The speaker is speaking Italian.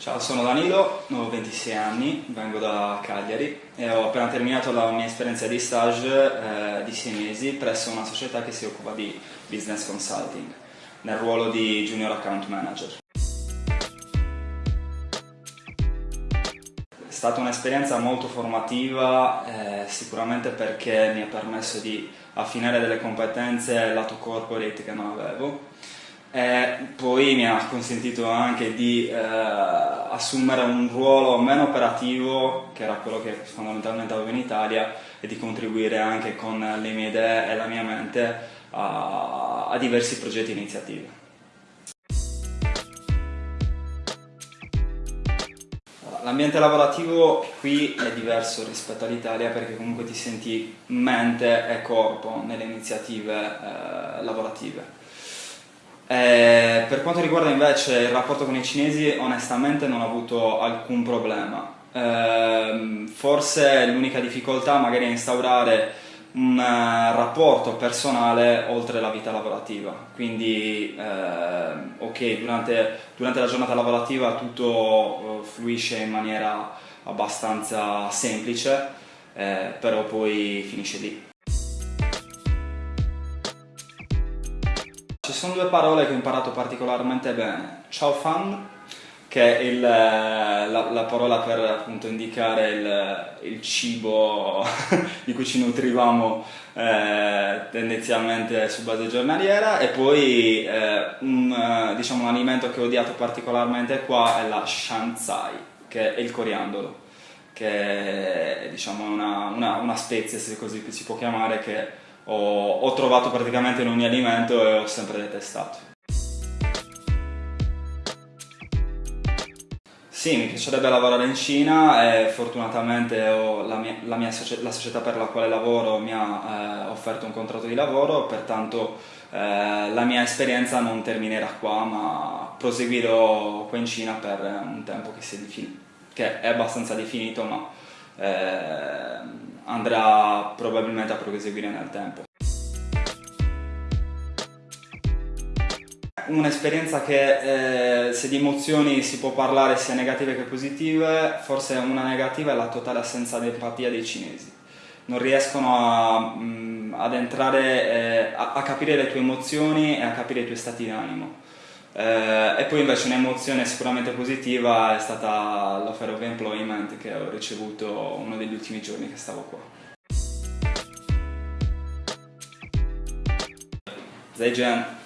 Ciao, sono Danilo, ho 26 anni, vengo da Cagliari e ho appena terminato la mia esperienza di stage eh, di 6 mesi presso una società che si occupa di business consulting nel ruolo di junior account manager. È stata un'esperienza molto formativa, eh, sicuramente perché mi ha permesso di affinare delle competenze lato corporate che non avevo e poi mi ha consentito anche di eh, assumere un ruolo meno operativo, che era quello che fondamentalmente avevo in Italia, e di contribuire anche con le mie idee e la mia mente a, a diversi progetti e iniziative. L'ambiente lavorativo qui è diverso rispetto all'Italia perché comunque ti senti mente e corpo nelle iniziative eh, lavorative eh, per quanto riguarda invece il rapporto con i cinesi, onestamente non ho avuto alcun problema. Eh, forse l'unica difficoltà magari è instaurare un uh, rapporto personale oltre la vita lavorativa. Quindi, eh, ok, durante, durante, la giornata lavorativa tutto uh, fluisce in maniera abbastanza semplice, eh, però poi finisce lì. Ci sono due parole che ho imparato particolarmente bene. Ciao fan, che è il, la, la, parola per appunto indicare il, il cibo di cui ci nutrivamo eh, tendenzialmente su base giornaliera e poi eh, un, diciamo, un alimento che ho odiato particolarmente qua è la shanzai, che è il coriandolo, che è diciamo, una, una, una spezia, se così si può chiamare, che ho, ho trovato praticamente in ogni alimento e ho sempre detestato. Sì, mi piacerebbe lavorare in Cina e fortunatamente la, mia, la, mia, la, società per la quale lavoro mi ha eh, offerto un contratto di lavoro, pertanto eh, la mia esperienza non terminerà qua, ma proseguirò qua in Cina per un tempo che, che è abbastanza definito, ma eh, andrà probabilmente a proseguire nel tempo. Un'esperienza che eh, se di emozioni si può parlare sia negative che positive, forse una negativa è la totale assenza di empatia dei cinesi. Non riescono a, mh, mm, ad entrare, eh, a, a capire le tue emozioni e a capire i tuoi stati d'animo. Eh, e poi invece un'emozione sicuramente positiva è stata l'offer of employment che ho ricevuto uno degli ultimi giorni che stavo qua. Zaijian